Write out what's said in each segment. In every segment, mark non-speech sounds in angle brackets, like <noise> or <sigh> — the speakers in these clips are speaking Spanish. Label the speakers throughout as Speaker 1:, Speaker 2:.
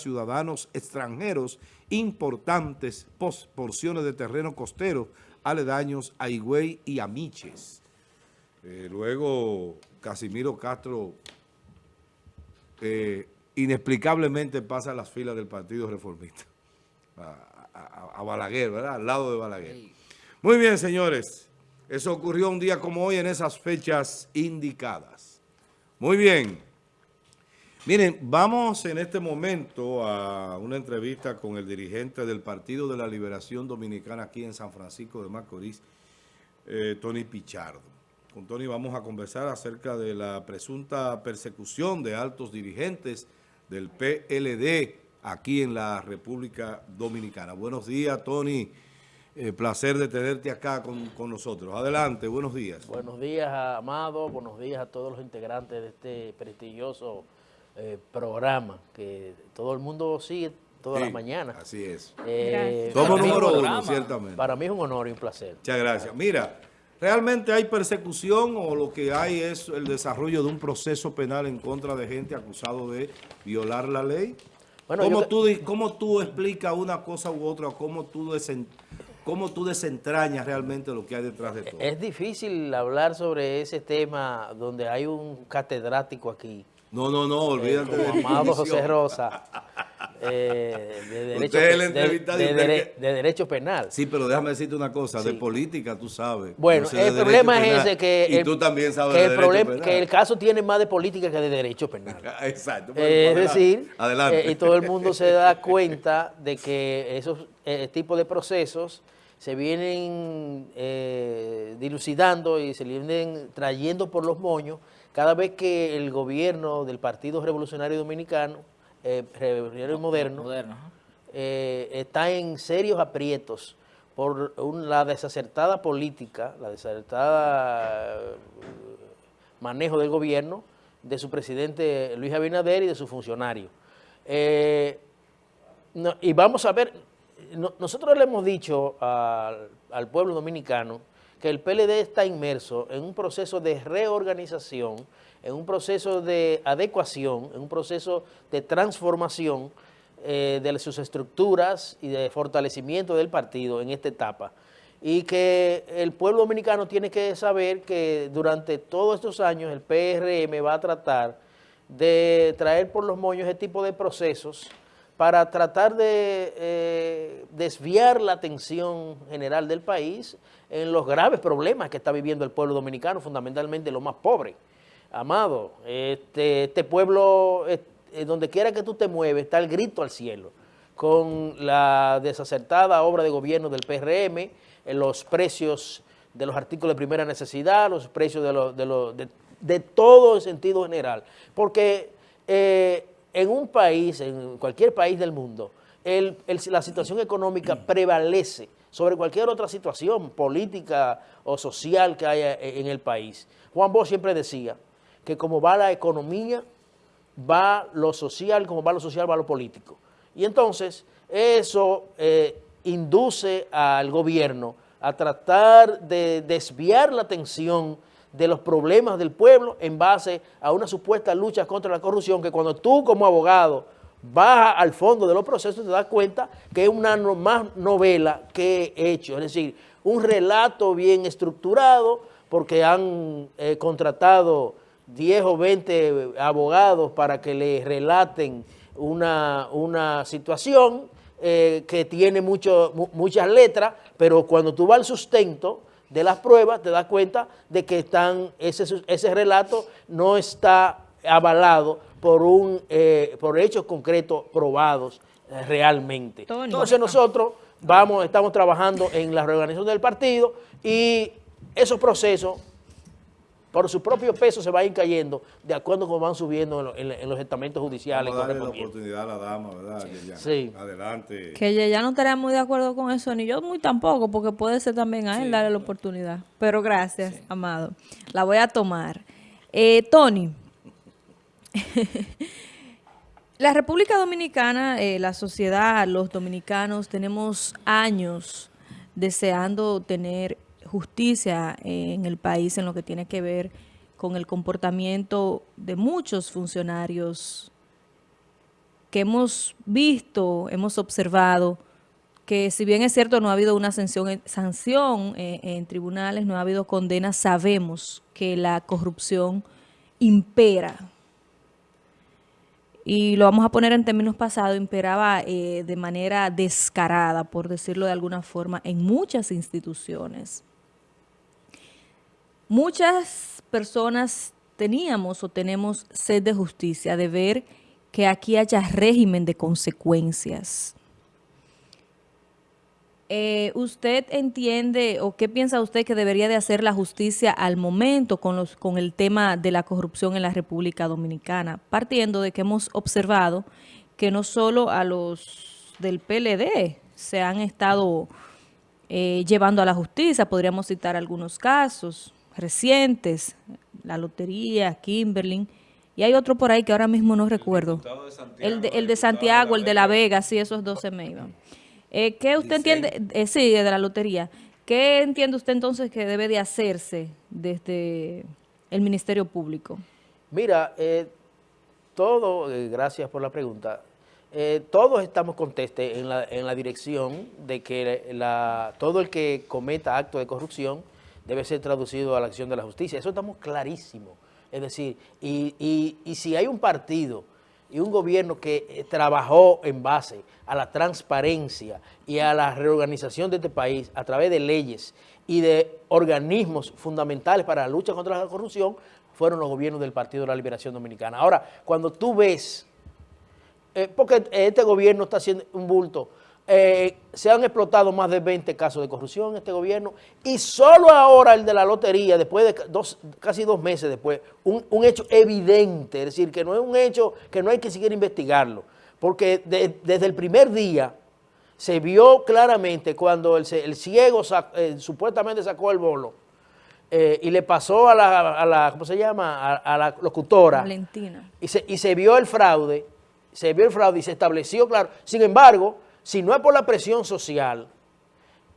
Speaker 1: ciudadanos extranjeros importantes porciones de terreno costero aledaños a Higüey y a Miches. Eh, luego Casimiro Castro eh, inexplicablemente pasa a las filas del Partido Reformista, a, Balaguer, ¿verdad? Al lado de Balaguer. Muy bien, señores. Eso ocurrió un día como hoy en esas fechas indicadas. Muy bien. Miren, vamos en este momento a una entrevista con el dirigente del Partido de la Liberación Dominicana aquí en San Francisco de Macorís, eh, Tony Pichardo. Con Tony vamos a conversar acerca de la presunta persecución de altos dirigentes del PLD aquí en la República Dominicana. Buenos días, Tony. Eh, placer de tenerte acá con, con, nosotros. Adelante, buenos días.
Speaker 2: Buenos días, Amado. Buenos días a todos los integrantes de este prestigioso eh, programa que todo el mundo sigue todas las mañanas.
Speaker 1: Así es.
Speaker 2: Eh,
Speaker 1: Somos número uno, ciertamente.
Speaker 2: Para mí es un honor y un placer.
Speaker 1: Muchas gracias. Mira, ¿realmente hay persecución o lo que hay es el desarrollo de un proceso penal en contra de gente acusado de violar la ley? Bueno, ¿Cómo, tú, ¿Cómo tú explicas una cosa u otra? ¿Cómo tú, ¿Cómo tú desentrañas realmente lo que hay detrás de todo?
Speaker 2: Es difícil hablar sobre ese tema donde hay un catedrático aquí
Speaker 1: no, no, no, olvídate <laughs>
Speaker 2: eh, de Amado José Rosa. Eh, de, derecho, de, derecho penal.
Speaker 1: Sí, pero déjame decirte una cosa, de política tú sabes.
Speaker 2: Bueno, el problema es ese que,
Speaker 1: y tú también sabes
Speaker 2: que, el problema, que el caso tiene más de política que de derecho penal. <laughs>
Speaker 1: Exacto.
Speaker 2: Eh, es decir, adelante. y todo el mundo se da <laughs> cuenta de que esos tipos de procesos se vienen dilucidando y se vienen trayendo por los moños cada vez que el gobierno del Partido Revolucionario Dominicano, eh, Revolucionario Moderno, eh, está en serios aprietos por la desacertada política, la desacertada eh, manejo del gobierno de su presidente Luis Abinader y de su funcionario. y vamos a ver, nosotros le hemos dicho al pueblo dominicano que el PLD está inmerso en un proceso de reorganización, en un proceso de adecuación, en un proceso de transformación eh, de sus estructuras y de fortalecimiento del partido en esta etapa. Y que el pueblo dominicano tiene que saber que durante todos estos años el PRM va a tratar de traer por los moños ese tipo de procesos para tratar de eh, desviar la atención general del país en los graves problemas que está viviendo el pueblo dominicano, fundamentalmente los más pobres. Amado, este, este pueblo, donde quiera que tú te mueves, está el grito al cielo, con la desacertada obra de gobierno del PRM, en los precios de los artículos de primera necesidad, los precios de, de, todo en sentido general. Porque eh, en un país, en cualquier país del mundo, la situación económica prevalece sobre cualquier otra situación política o social que haya e, en el país. Juan Bosch siempre decía que como va la economía, va lo social, como va lo social, va lo político. Y entonces eso eh, induce al gobierno a tratar de desviar la atención de los problemas del pueblo en base a una supuesta lucha contra la corrupción que cuando tú como abogado baja al fondo de los procesos, te das cuenta que es una más novela que hecho, es decir, un relato bien estructurado, porque han eh, contratado 10 o 20 abogados para que le relaten una, una situación eh, que tiene mucho, muchas letras, pero cuando tú vas al sustento de las pruebas, te das cuenta de que están, ese, ese relato no está avalado por, un, eh, por hechos concretos probados eh, realmente. Entonces nosotros vamos, estamos trabajando en la reorganización del partido y esos procesos por su propio peso se van cayendo de acuerdo con van subiendo en, los estamentos judiciales.
Speaker 1: Vamos a darle la oportunidad a la dama, ¿verdad?
Speaker 2: Sí.
Speaker 3: Adelante. Que ya no estaría muy de acuerdo con eso, ni yo muy tampoco, porque puede ser también a él darle la oportunidad. Pero gracias, Amado. La voy a tomar. Eh, Tony, <laughs> la República Dominicana, eh, la sociedad, los dominicanos, tenemos años deseando tener justicia en el país en lo que tiene que ver con el comportamiento de muchos funcionarios que hemos visto, hemos observado que si bien es cierto no ha habido una sanción, sanción eh, en tribunales, no ha habido condena, sabemos que la corrupción impera. Y lo vamos a poner en términos pasados, imperaba eh, de manera descarada, por decirlo de alguna forma, en muchas instituciones. Muchas personas teníamos o tenemos sed de justicia, de ver que aquí haya régimen de consecuencias. Eh, ¿Usted entiende o qué piensa usted que debería de hacer la justicia al momento con, los, con el tema de la corrupción en la República Dominicana? Partiendo de que hemos observado que no solo a los del PLD se han estado eh, llevando a la justicia, podríamos citar algunos casos recientes, la lotería, Kimberly, y hay otro por ahí que ahora mismo no recuerdo. el, de, el de Santiago, el de La Vega, sí, esos dos se me iban. Eh, ¿Qué usted entiende? Eh, sí, de la lotería. ¿Qué entiende usted entonces que debe de hacerse desde el Ministerio Público?
Speaker 2: Mira, eh, todo, gracias por la pregunta, todos estamos contestes en la, en la dirección de que la, todo el que cometa acto de corrupción debe ser traducido a la acción de la justicia. Eso estamos clarísimos. Es decir, y, y, y si hay un partido y un gobierno que eh, trabajó en base a la transparencia y a la reorganización de este país a través de leyes y de organismos fundamentales para la lucha contra la corrupción, fueron los gobiernos del Partido de la Liberación Dominicana. Ahora, cuando tú ves, eh, porque este gobierno está haciendo un bulto, eh, se han explotado más de 20 casos de corrupción en este gobierno y solo ahora el de la lotería, después de dos, casi dos meses después, un, hecho evidente, es decir, que no es un hecho que no hay que seguir investigarlo, porque desde el primer día se vio claramente cuando el, ciego eh, supuestamente sacó el bolo eh, y le pasó a la, ¿cómo se llama?, a, la locutora.
Speaker 3: Valentina.
Speaker 2: Y se, y se vio el fraude, se vio el fraude y se estableció, claro, sin embargo si no es por la presión social,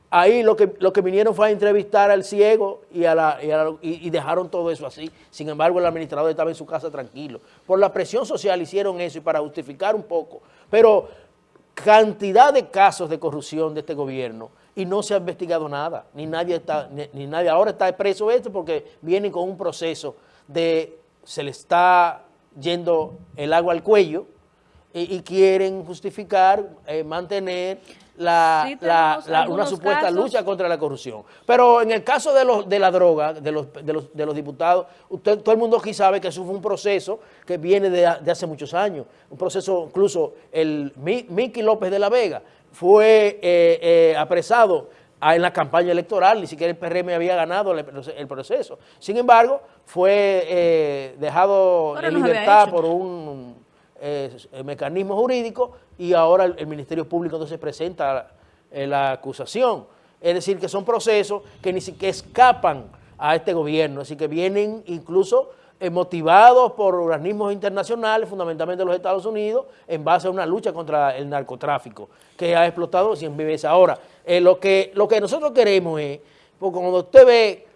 Speaker 2: ahí lo que, lo que vinieron fue a entrevistar al ciego y, a la, y, dejaron todo eso así. Sin embargo, el administrador estaba en su casa tranquilo. Por la presión social hicieron eso y para justificar un poco. Pero cantidad de casos de corrupción de este gobierno y no se ha investigado nada. Ni nadie está, ni, nadie ahora está preso este porque vienen con un proceso de se le está yendo el agua al cuello y, quieren justificar, eh, mantener la, una supuesta lucha contra la corrupción. Pero en el caso de, los, de la droga, de los, de los, de los diputados, usted, todo el mundo aquí sabe que eso fue un proceso que viene de, hace muchos años. Un proceso, incluso el Miki López de la Vega fue eh, eh, apresado en la campaña electoral, ni siquiera el PRM había ganado el, proceso. Sin embargo, fue dejado en libertad por un el mecanismo jurídico y ahora el, Ministerio Público entonces presenta eh, la, acusación. Es decir, que son procesos que ni siquiera escapan a este gobierno, así que vienen incluso eh, motivados por organismos internacionales, fundamentalmente los Estados Unidos, en base a una lucha contra el narcotráfico, que ha explotado 100 veces. Ahora, eh, lo, que, lo que nosotros queremos es, porque cuando usted ve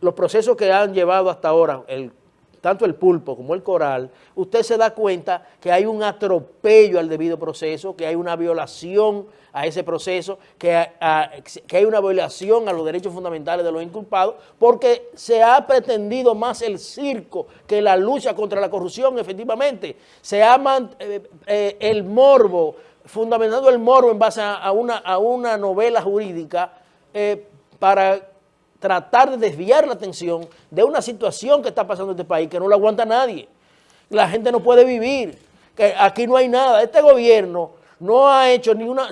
Speaker 2: los procesos que han llevado hasta ahora, el tanto el pulpo como el coral, usted se da cuenta que hay un atropello al debido proceso, que hay una violación a ese proceso, que, hay una violación a los derechos fundamentales de los inculpados, porque se ha pretendido más el circo que la lucha contra la corrupción, efectivamente. Se ha eh, eh, el morbo, fundamentado el morbo en base a, una, a una novela jurídica eh, para tratar de desviar la atención de una situación que está pasando en este país que no la aguanta nadie. La gente no puede vivir, que aquí no hay nada. Este gobierno no ha hecho ni una...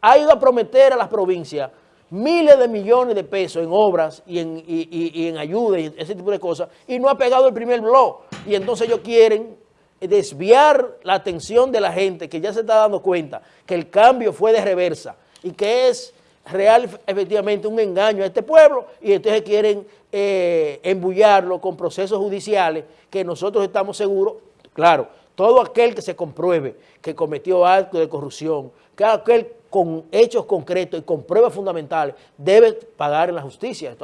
Speaker 2: ha ido a prometer a las provincias miles de millones de pesos en obras y en, y, en ayuda y ese tipo de cosas, y no ha pegado el primer blog. Y entonces ellos quieren desviar la atención de la gente que ya se está dando cuenta que el cambio fue de reversa y que es real efectivamente un engaño a este pueblo y entonces quieren eh, embullarlo con procesos judiciales que nosotros estamos seguros, claro, todo aquel que se compruebe que cometió acto de corrupción, que aquel con hechos concretos y con pruebas fundamentales debe pagar en la justicia.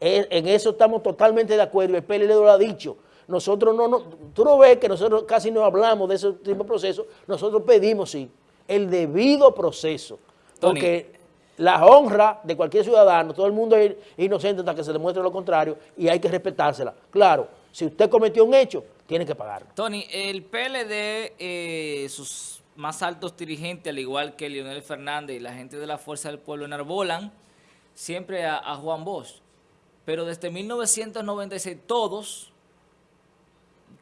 Speaker 2: En eso estamos totalmente de acuerdo, el PLD lo ha dicho, nosotros no, no, tú no ves que nosotros casi no hablamos de ese tipo de proceso, nosotros pedimos, sí, el debido proceso. Porque la honra de cualquier ciudadano, todo el mundo es inocente hasta que se demuestre lo contrario y hay que respetársela. Claro, si usted cometió un hecho, tiene que pagarlo.
Speaker 4: Tony, el PLD, eh, sus más altos dirigentes, al igual que Leonel Fernández y la gente de la Fuerza del Pueblo, enarbolan siempre a, Juan Bosch. Pero desde 1996 todos,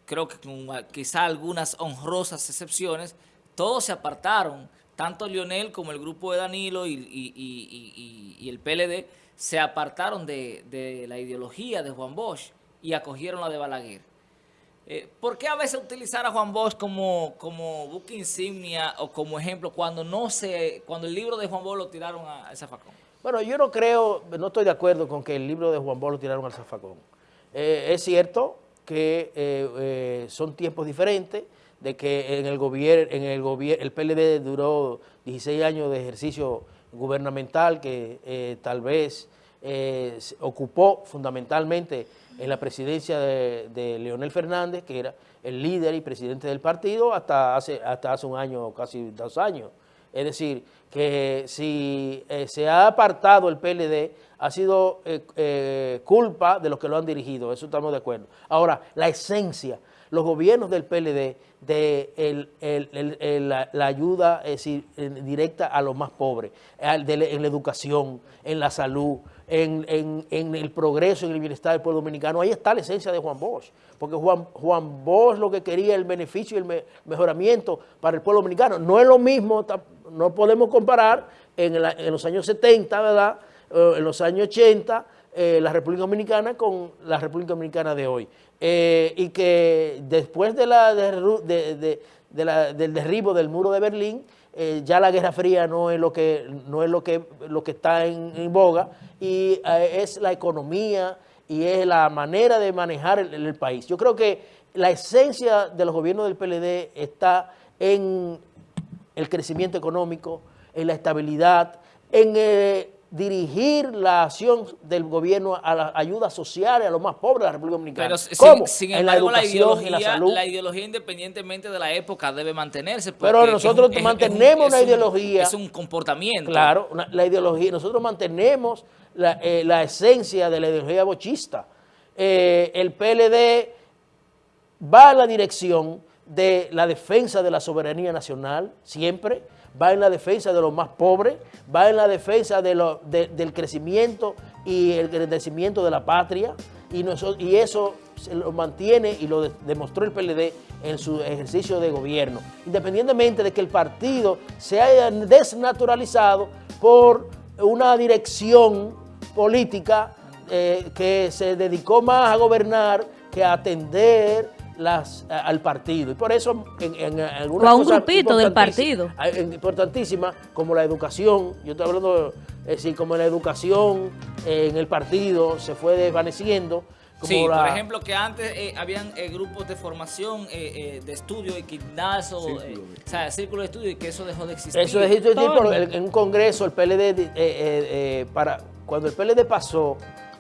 Speaker 4: creo que con quizá algunas honrosas excepciones, todos se apartaron tanto Lionel como el grupo de Danilo y, el PLD se apartaron de, la ideología de Juan Bosch y acogieron la de Balaguer. Eh, ¿Por qué a veces utilizar a Juan Bosch como, como buque insignia o como ejemplo cuando no se, cuando el libro de Juan Bosch lo tiraron al zafacón?
Speaker 2: Bueno, yo no creo, no estoy de acuerdo con que el libro de Juan Bosch lo tiraron al zafacón. Eh, es cierto que eh, son tiempos diferentes, de que en el gobierno, en el gobierno, el PLD duró 16 años de ejercicio gubernamental que eh, tal vez eh, ocupó fundamentalmente en la presidencia de, Leonel Fernández, que era el líder y presidente del partido hasta hace, hasta hace un año, casi dos años. Es decir, que si eh, se ha apartado el PLD, ha sido culpa de los que lo han dirigido, eso estamos de acuerdo. Ahora, la esencia, los gobiernos del PLD de la, ayuda directa a los más pobres, en la educación, en la salud, en, el progreso, en el bienestar del pueblo dominicano. Ahí está la esencia de Juan Bosch, porque Juan, Juan Bosch lo que quería el beneficio y el mejoramiento para el pueblo dominicano. No es lo mismo, no podemos comparar en, los años 70, ¿verdad?, eh, en los años 80, eh, la República Dominicana con la República Dominicana de hoy. Eh, y que después de la, de, del derribo del muro de Berlín, eh, ya la Guerra Fría no es lo que, no es lo que, lo que está en, boga y es la economía y es la manera de manejar el, país. Yo creo que la esencia de los gobiernos del PLD está en el crecimiento económico, en la estabilidad, en dirigir la acción del gobierno a las ayudas sociales a los más pobres de la República Dominicana.
Speaker 4: Pero ¿Cómo? Sin, en la educación, la salud. La ideología independientemente de la época debe mantenerse.
Speaker 2: Pero nosotros mantenemos una ideología.
Speaker 4: es un comportamiento.
Speaker 2: Claro, la ideología. Nosotros mantenemos la, eh, esencia de la ideología bochista. Eh, el PLD va a la dirección de la defensa de la soberanía nacional, siempre, va en la defensa de los más pobres, va en la defensa del crecimiento y el crecimiento de la patria, y, y eso se lo mantiene y lo demostró el PLD en su ejercicio de gobierno, independientemente de que el partido se haya desnaturalizado por una dirección política eh, que se dedicó más a gobernar que a atender las, al partido. Y por eso en, en algunas
Speaker 3: o a un grupito del partido.
Speaker 2: Importantísimas, como la educación, yo estoy hablando, es decir, como la educación en el partido se fue desvaneciendo.
Speaker 4: sí, por ejemplo, que antes eh, habían eh, grupos de formación, eh, de estudio, equidnazo, o sea, círculo de estudio, y que eso dejó de existir.
Speaker 2: Eso dejó de existir en un congreso, el PLD, para, cuando el PLD pasó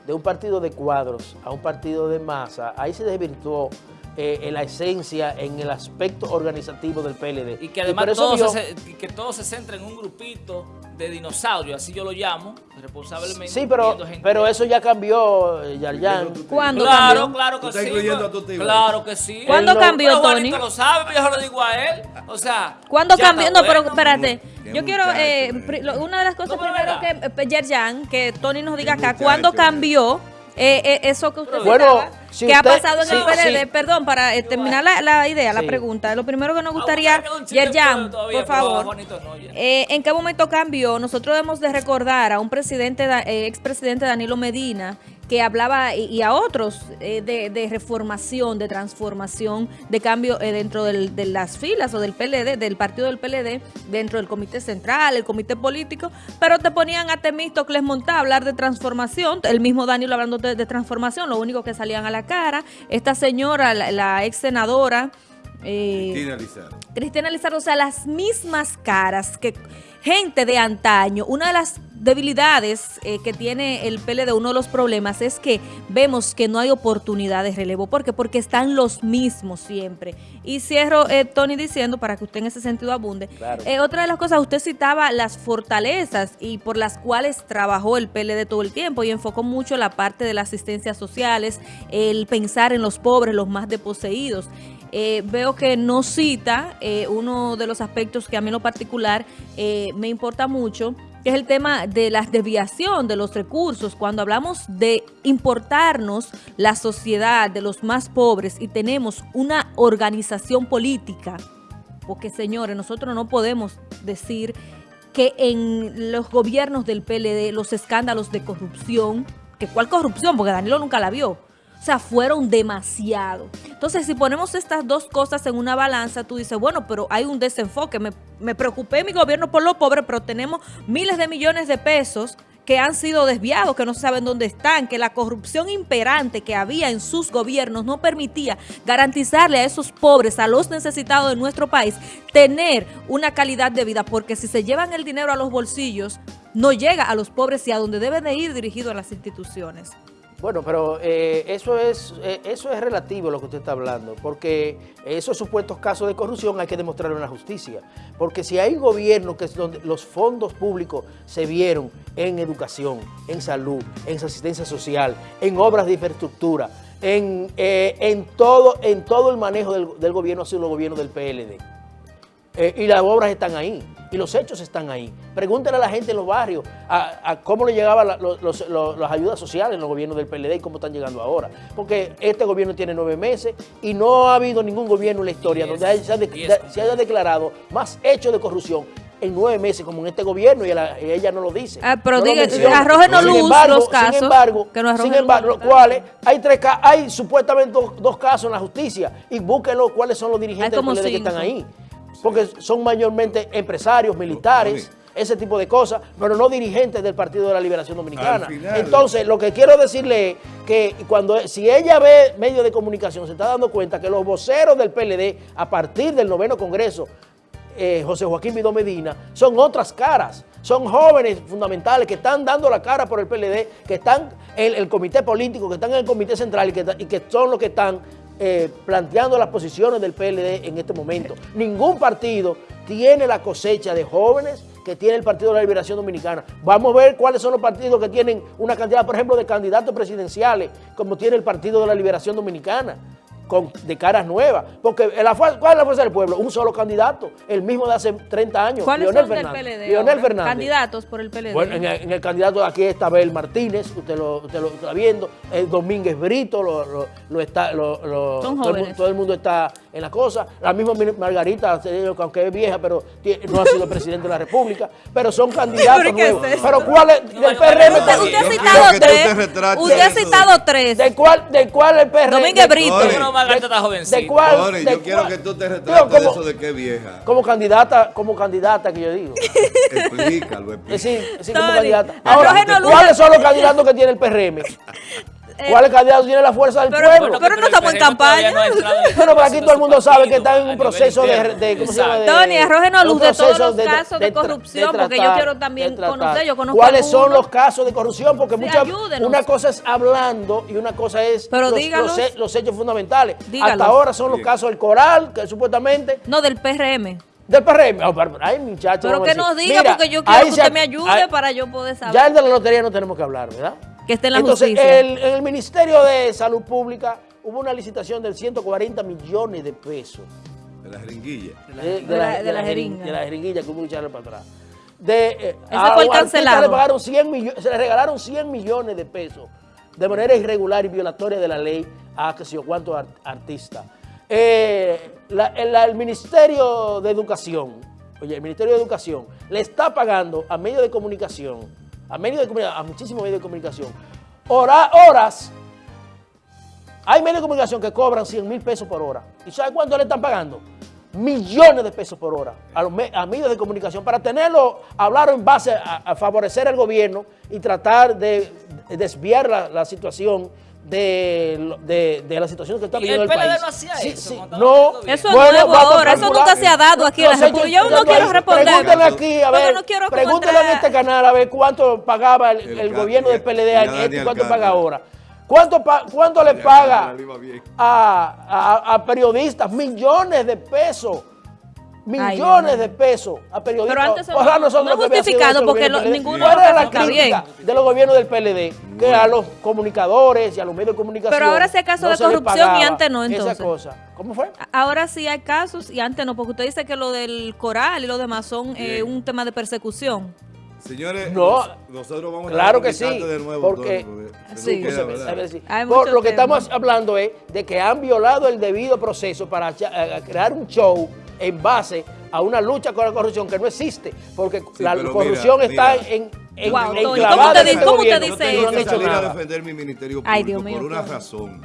Speaker 2: de un partido de cuadros a un partido de masa, ahí se desvirtuó eh, en la esencia, en el aspecto organizativo del PLD.
Speaker 4: Y que además todo, se, que todo se centra en un grupito de dinosaurios, así yo lo llamo, responsablemente.
Speaker 2: Sí, pero, pero eso ya cambió, eh, Yarjan.
Speaker 3: ¿Cuándo
Speaker 4: claro,
Speaker 3: cambió?
Speaker 4: Claro que sí. Claro que sí.
Speaker 3: ¿Cuándo cambió, Tony?
Speaker 4: lo sabe, yo lo digo a él. O sea...
Speaker 3: ¿Cuándo cambió? No, pero espérate. Yo quiero, eh, una de las cosas primero que, eh, Yerjan, que Tony nos diga acá, ¿cuándo cambió eso que usted
Speaker 2: bueno,
Speaker 3: ¿Qué ha pasado en el PLD? Perdón, para eh, terminar la, idea, la pregunta. Lo primero que nos ah, gustaría, Yerjan, por favor, eh, ¿en qué momento cambió? Nosotros debemos de recordar a un presidente, eh, expresidente Danilo Medina, que hablaba y, a otros eh, de, reformación, de transformación, de cambio eh, dentro de las filas o del PLD, del partido del PLD, dentro del comité central, el comité político, pero te ponían a Temístocles Montá a hablar de transformación, el mismo Daniel hablando de, transformación, lo único que salían a la cara, esta señora, la, ex senadora,
Speaker 1: eh, Cristina Lizardo.
Speaker 3: Cristina Lizardo, o sea, las mismas caras que gente de antaño, una de las debilidades eh, que tiene el PLD, uno de los problemas es que vemos que no hay oportunidad de relevo. ¿Por qué? Porque están los mismos siempre. Y cierro, eh, Tony, diciendo, para que usted en ese sentido abunde,
Speaker 2: Claro.
Speaker 3: eh, otra de las cosas, usted citaba las fortalezas y por las cuales trabajó el PLD todo el tiempo y enfocó mucho la parte de las asistencias sociales, el pensar en los pobres, los más desposeídos. Eh, veo que no cita eh, uno de los aspectos que a mí en lo particular eh, me importa mucho, es el tema de la desviación de los recursos. Cuando hablamos de importarnos la sociedad de los más pobres y tenemos una organización política, porque señores, nosotros no podemos decir que en los gobiernos del PLD los escándalos de corrupción, que cuál corrupción, porque Danilo nunca la vio, o sea, fueron demasiado. Entonces, si ponemos estas dos cosas en una balanza, tú dices, bueno, pero hay un desenfoque. Me, me preocupé mi gobierno por los pobres, pero tenemos miles de millones de pesos que han sido desviados, que no saben dónde están, que la corrupción imperante que había en sus gobiernos no permitía garantizarle a esos pobres, a los necesitados de nuestro país, tener una calidad de vida, porque si se llevan el dinero a los bolsillos, no llega a los pobres y a donde debe de ir dirigido a las instituciones.
Speaker 2: Bueno, pero eh, eso es eh, eso es relativo lo que usted está hablando, porque esos supuestos casos de corrupción hay que demostrarlo en la justicia. Porque si hay gobierno que es donde los fondos públicos se vieron en educación, en salud, en asistencia social, en obras de infraestructura, en, eh, en, todo, en todo el manejo del, del gobierno ha sido el gobierno del PLD. Eh, y las obras están ahí, y los hechos están ahí. Pregúntale a la gente en los barrios a, a cómo le llegaban la- los- los- los- las ayudas sociales en los gobiernos del PLD y cómo están llegando ahora. Porque este gobierno tiene nueve meses y no ha habido ningún gobierno en la historia
Speaker 4: Diez,
Speaker 2: donde haya- se, ha de-
Speaker 4: diez.
Speaker 2: de- se haya declarado más hechos de corrupción en nueve meses como en este gobierno y, ella- y ella no lo dice.
Speaker 3: Ah, pero
Speaker 2: No
Speaker 3: diga,
Speaker 2: Sin
Speaker 3: luz
Speaker 2: embargo-
Speaker 3: los casos,
Speaker 2: Sin embargo,
Speaker 3: que arrojen
Speaker 2: sin embargo, los cuales hay tres ca- hay supuestamente dos, dos casos en la justicia y búsquenlo cuáles son los dirigentes del PLD que están ahí. Porque son mayormente empresarios, militares, ese tipo de cosas, pero no dirigentes del Partido de la Liberación Dominicana.
Speaker 1: Final-
Speaker 2: Entonces, lo que quiero decirle es que cuando si ella ve medios de comunicación, se está dando cuenta que los voceros del PLD, a partir del noveno Congreso, eh, José Joaquín Vidó Medina, son otras caras. Son jóvenes fundamentales que están dando la cara por el PLD, que están en el comité político, que están en el comité central y que, y que son los que están eh, planteando las posiciones del PLD en este momento. Ningún partido tiene la cosecha de jóvenes que tiene el Partido de la Liberación Dominicana. Vamos a ver cuáles son los partidos que tienen una cantidad, por ejemplo, de candidatos presidenciales, como tiene el Partido de la Liberación Dominicana, con, de caras nuevas. Porque la, ¿cuál es la fuerza del pueblo? Un solo candidato, el mismo de hace 30 años,
Speaker 3: ¿Cuáles
Speaker 2: Leonel
Speaker 3: son del
Speaker 2: Fernández.
Speaker 3: PLD?
Speaker 2: Leonel? Fernández.
Speaker 3: Candidatos por el PLD.
Speaker 2: Bueno, en el, en el candidato de aquí está Abel Martínez, usted lo, usted lo está viendo, el Domínguez Brito, lo, lo- lo está, lo- lo-
Speaker 3: Son
Speaker 2: todo, el, todo mundo está en la cosa. La misma Margarita, se dice que aunque es vieja, pero no ha sido presidente de la República, pero son candidatos
Speaker 3: ¿Pero qué es
Speaker 2: nuevos. pero ¿cuál es? Del
Speaker 4: no,
Speaker 2: PRM
Speaker 3: usted, usted ha citado tres.
Speaker 1: retrates
Speaker 3: Usted ha citado tres.
Speaker 2: ¿De cuál, de cuál el PRM?
Speaker 3: Domínguez Brito.
Speaker 4: Margarita está jovencita.
Speaker 2: ¿De cuál?
Speaker 1: Tony,
Speaker 2: de
Speaker 1: yo quiero
Speaker 2: cuál-
Speaker 1: que tú te retrates de eso de que es vieja.
Speaker 2: Como candidata, como candidata que yo digo.
Speaker 1: Explícalo, explícalo.
Speaker 2: es decir, como candidata. Ahora. ¿cuáles son los candidatos que tiene el PRM? <laughs> ¿Cuáles candidatos tiene la fuerza del
Speaker 3: Pero-
Speaker 2: pueblo?
Speaker 3: pero no estamos en campaña.
Speaker 4: no <laughs> el
Speaker 2: Pero aquí todo el mundo sabe que está en un proceso de, de- ¿cómo se llama? De-
Speaker 3: Tony, arrójenos luz de todos los casos de corrupción,
Speaker 2: de
Speaker 3: porque yo quiero también conocer, yo conozco
Speaker 2: ¿Cuáles son los casos de corrupción? Porque
Speaker 3: Sí,
Speaker 2: muchas, una cosa es hablando y una cosa es
Speaker 3: Pero
Speaker 2: los,
Speaker 3: dígalos.
Speaker 2: los he- los hechos fundamentales.
Speaker 3: Dígalos.
Speaker 2: Hasta ahora son los casos del Coral, que supuestamente
Speaker 3: No, del PRM.
Speaker 2: del PRM. Oh, pero- ay, muchachos.
Speaker 3: Pero que nos diga,
Speaker 2: Mira,
Speaker 3: porque yo quiero que usted me ayude para yo poder saber.
Speaker 2: Ya el de la lotería no tenemos que hablar, ¿verdad?
Speaker 3: Que esté en la
Speaker 2: Entonces,
Speaker 3: justicia.
Speaker 2: el- en el Ministerio de Salud Pública hubo una licitación de 140 millones de pesos.
Speaker 1: De la jeringuilla.
Speaker 2: De,
Speaker 3: De la- de la
Speaker 2: jerin-
Speaker 3: jeringa.
Speaker 2: De la jeringuilla que hubo que echarle para atrás. De, eh,
Speaker 3: Ese
Speaker 2: a
Speaker 3: fue cancelado.
Speaker 2: Le pagaron 100 millones, se le regalaron 100 millones de pesos de manera irregular y violatoria de la ley a que sé yo cuántos ar- artistas. Eh, la- el, el Ministerio de Educación, oye, el Ministerio de Educación le está pagando a medios de comunicación, a medios de comunicación, a muchísimos medios de comunicación, hora- horas hay medios de comunicación que cobran 100 mil pesos por hora. ¿Y sabe cuánto le están pagando? Millones de pesos por hora a, medios de comunicación para tenerlo, hablar en base a, favorecer al gobierno y tratar de, de desviar la situación de, lo- de, de la situación que está viviendo
Speaker 4: el
Speaker 2: el,
Speaker 4: PLD
Speaker 2: país.
Speaker 4: no hacía eso cuando
Speaker 2: no.
Speaker 3: Eso es
Speaker 2: Bueno,
Speaker 3: nuevo ahora, eso nunca se ha dado aquí en la República. Yo no quiero responder.
Speaker 2: Pregúntale aquí, a ver,
Speaker 3: no
Speaker 2: pregúntale en este canal a ver cuánto pagaba el,
Speaker 1: El
Speaker 2: el
Speaker 1: ca-
Speaker 2: gobierno del PLD
Speaker 1: y a
Speaker 2: antes y cuánto paga ahora. ¿Cuánto, pa- cuánto le paga a- a periodistas? Millones de pesos. Millones de pesos a periodistas.
Speaker 3: Pero antes eso
Speaker 2: Ojalá
Speaker 3: no-
Speaker 2: nosotros
Speaker 3: no es
Speaker 2: que había sido
Speaker 3: justificado, porque
Speaker 2: gobierno
Speaker 3: lo- ninguno
Speaker 2: ¿Cuál
Speaker 3: de los
Speaker 2: era la crítica
Speaker 3: bien.
Speaker 2: de los gobiernos del PLD? Que a los comunicadores y a los medios de comunicación
Speaker 3: Pero ahora sí hay casos
Speaker 2: no
Speaker 3: de corrupción y antes no,
Speaker 2: Esa
Speaker 3: entonces.
Speaker 2: cosa. ¿Cómo fue?
Speaker 3: Ahora sí hay casos y antes no, porque usted dice que lo del coral y lo demás son eh, un tema de persecución.
Speaker 1: Señores,
Speaker 2: No,
Speaker 1: nos- nosotros vamos
Speaker 2: claro
Speaker 1: a
Speaker 2: que sí,
Speaker 1: de nuevo.
Speaker 2: porque-
Speaker 3: Sí.
Speaker 1: queda,
Speaker 2: lo que
Speaker 3: tema.
Speaker 2: estamos hablando es de que han violado el debido proceso para eh, crear un show en base a una lucha con la corrupción que no existe, porque
Speaker 1: Sí,
Speaker 2: la corrupción
Speaker 1: mira,
Speaker 2: está
Speaker 1: mira.
Speaker 2: en, en,
Speaker 3: Wow, ¿cómo
Speaker 2: este
Speaker 3: cómo te
Speaker 2: gobierno,
Speaker 3: dice
Speaker 2: y no
Speaker 1: Tengo que
Speaker 2: hecho
Speaker 1: salir a defender mi ministerio público
Speaker 3: Ay, Dios mío,
Speaker 1: por una razón.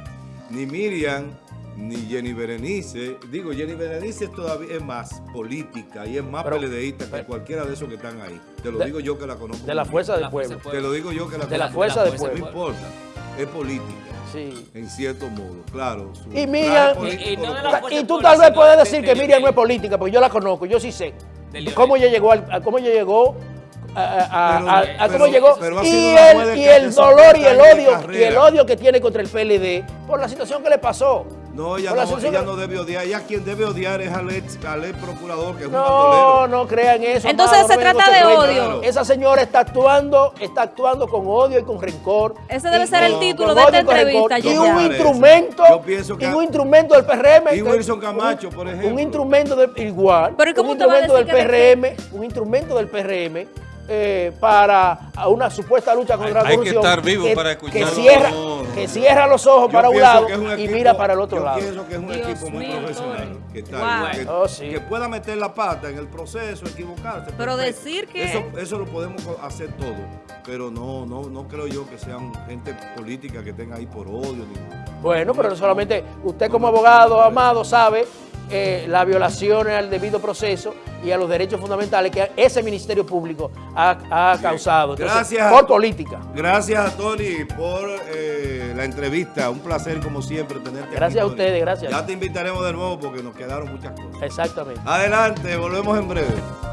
Speaker 1: Ni Miriam, ni Jenny Berenice, digo, Jenny Berenice todavía es más política y es más
Speaker 2: Pero-
Speaker 1: peledeísta que
Speaker 2: pero-
Speaker 1: cualquiera de esos que están ahí. Te lo
Speaker 2: De-
Speaker 1: digo yo que la conozco.
Speaker 2: De la fuerza del pueblo.
Speaker 1: Te lo digo yo que la
Speaker 2: De la
Speaker 1: conozco.
Speaker 2: fuerza del
Speaker 1: No
Speaker 2: pueblo.
Speaker 1: importa, es política,
Speaker 2: Sí.
Speaker 1: en cierto modo, claro. su
Speaker 2: Y Miriam-
Speaker 4: Y- no
Speaker 2: tú tal vez puedes
Speaker 4: de-
Speaker 2: decir
Speaker 4: de
Speaker 2: que Miriam no es política, porque yo la conozco, yo sí sé. Cómo ella llegó, al- a, cómo ella llegó, a, a- a-
Speaker 1: Pero-
Speaker 2: a- a
Speaker 1: pero-
Speaker 2: cómo llegó,
Speaker 1: pero
Speaker 2: y el, y el dolor y el
Speaker 1: 50 años de
Speaker 2: odio, y el odio que tiene contra el PLD por la situación que le pasó.
Speaker 1: No, ella no, ella no debe odiar. Ella quien debe odiar es al ex, al ex procurador, que es un
Speaker 2: No,
Speaker 1: bandolero.
Speaker 2: no crean eso.
Speaker 3: Entonces
Speaker 2: amado,
Speaker 3: se
Speaker 2: no
Speaker 3: trata de odio.
Speaker 2: Esa señora está actuando, está actuando con odio y con rencor.
Speaker 3: Ese debe
Speaker 2: Y-
Speaker 3: ser el título de esta entrevista,
Speaker 2: Y un
Speaker 1: Yo
Speaker 2: instrumento,
Speaker 1: Yo pienso que-
Speaker 2: y un instrumento del PRM.
Speaker 1: Y Wilson Camacho, por ejemplo.
Speaker 2: Un instrumento de, igual.
Speaker 3: Pero ¿y cómo
Speaker 2: un
Speaker 3: te va a
Speaker 2: instrumento del PRM, un instrumento del PRM eh, para a una supuesta lucha contra
Speaker 5: Hay-
Speaker 2: la
Speaker 5: hay que
Speaker 2: corrupción.
Speaker 5: estar vivo para escuchar.
Speaker 2: Que cierra,
Speaker 1: No, no,
Speaker 2: que
Speaker 1: no.
Speaker 2: cierra los ojos
Speaker 1: Yo
Speaker 2: para un lado y mira para el otro
Speaker 1: yo
Speaker 2: lado.
Speaker 1: pienso que es un
Speaker 3: Dios
Speaker 1: equipo muy profesional.
Speaker 3: Tony.
Speaker 1: Que, está
Speaker 3: Wow.
Speaker 1: ahí, que,
Speaker 2: Oh, sí.
Speaker 1: que pueda meter la pata en el proceso, equivocarse.
Speaker 3: Pero
Speaker 1: perfecto.
Speaker 3: decir que-
Speaker 1: Eso, eso lo podemos hacer todo. Pero no, no, no creo yo que sean gente política que estén ahí por odio. Ni,
Speaker 2: Bueno, pero solamente usted como abogado, amado, sabe eh, las violaciones al debido proceso y a los derechos fundamentales que ese Ministerio Público ha, ha causado. Entonces,
Speaker 1: Gracias.
Speaker 2: Por política.
Speaker 1: Gracias a Tony por eh, la entrevista. Un placer, como siempre, tenerte aquí,
Speaker 2: Gracias a
Speaker 1: Tony.
Speaker 2: ustedes, gracias.
Speaker 1: Ya te invitaremos de nuevo porque nos quedaron muchas cosas.
Speaker 2: Exactamente.
Speaker 1: Adelante, volvemos en breve.